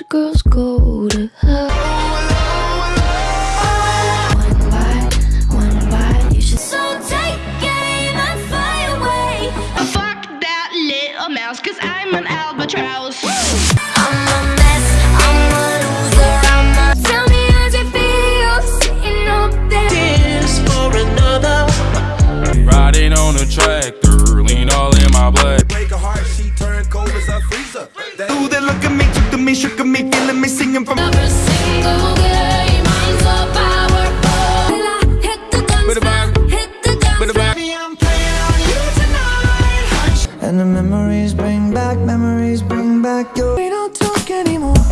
go to hell. One bite, one bite, you should. So take aim and fly away. Fuck that little mouse, cause I'm an albatross. I'm a mess, I'm a loser, I'm a. Tell me how's it feel sitting up there. Tears for another. Riding on a tractor, lean all in my blood. break her heart, she turned cold as a freezer. That Ooh, they look at me, took to me, shook me, feeling me singing from Every single game, I'm so powerful. Till I hit the guns, Bit of back. hit the guns. Bit of back. I'm playing on you tonight. And the memories bring back, memories bring back your. We don't talk anymore.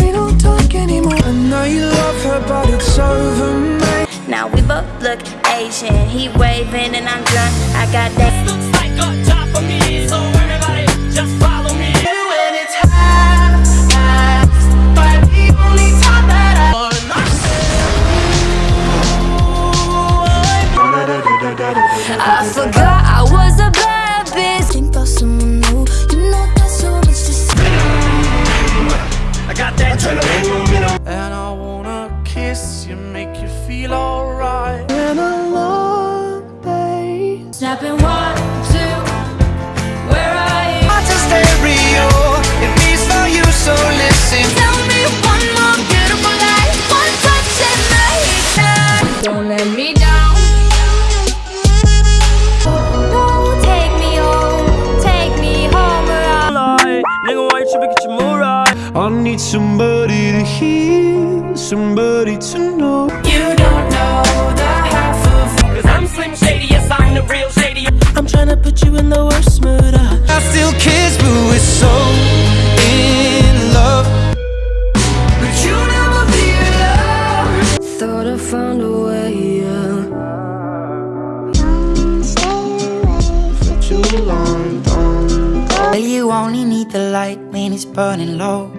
We don't talk anymore. I know you love her, but it's over, mate. Now we both look Asian. He waving and I'm drunk. I got that. Looks like a job for me, I forgot I was a bad bitch. Think about someone new. You know that's so much to say. I got that adrenaline. And I wanna kiss you, make you feel alright. Been a long day. Snapping one, two. I need somebody to hear, somebody to know. You don't know the half of Cause I'm Slim Shady, yes, I'm the real Shady. I'm trying to put you in the worst mood. Uh. I still kiss, but we're so in love. But you never be alone. Thought I found a way, yeah. For too long, don't. Well, you only need the light when it's burning low.